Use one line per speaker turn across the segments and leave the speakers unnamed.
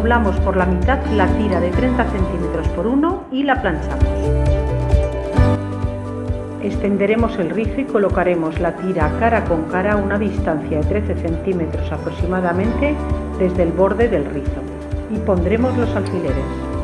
doblamos por la mitad la tira de 30 centímetros por 1 y la planchamos. Extenderemos el rizo y colocaremos la tira cara con cara a una distancia de 13 centímetros aproximadamente desde el borde del rizo y pondremos los alfileres.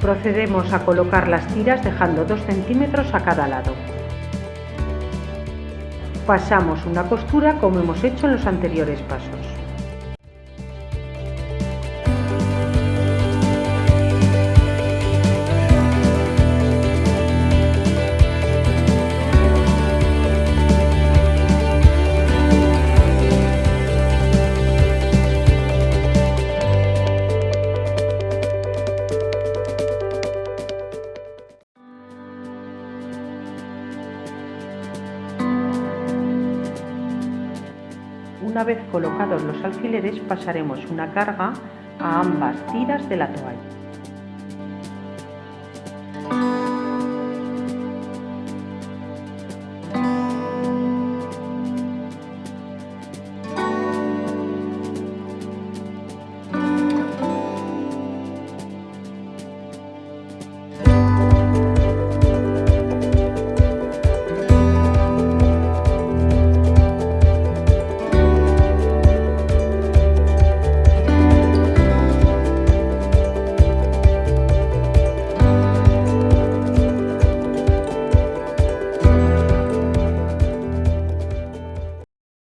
Procedemos a colocar las tiras dejando 2 centímetros a cada lado. Pasamos una costura como hemos hecho en los anteriores pasos. Una vez colocados los alfileres pasaremos una carga a ambas tiras de la toalla.